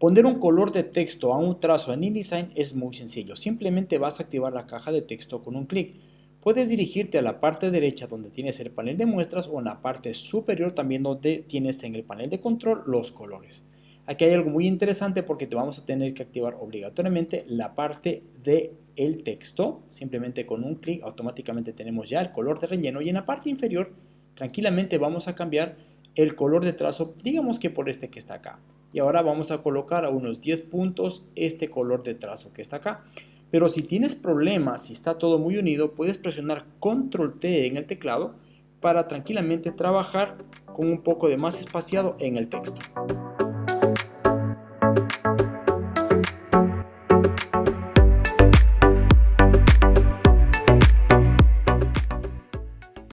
Poner un color de texto a un trazo en InDesign es muy sencillo. Simplemente vas a activar la caja de texto con un clic. Puedes dirigirte a la parte derecha donde tienes el panel de muestras o en la parte superior también donde tienes en el panel de control los colores. Aquí hay algo muy interesante porque te vamos a tener que activar obligatoriamente la parte de el texto. Simplemente con un clic automáticamente tenemos ya el color de relleno y en la parte inferior tranquilamente vamos a cambiar el color de trazo, digamos que por este que está acá. Y ahora vamos a colocar a unos 10 puntos este color de trazo que está acá. Pero si tienes problemas, si está todo muy unido, puedes presionar Control T en el teclado para tranquilamente trabajar con un poco de más espaciado en el texto.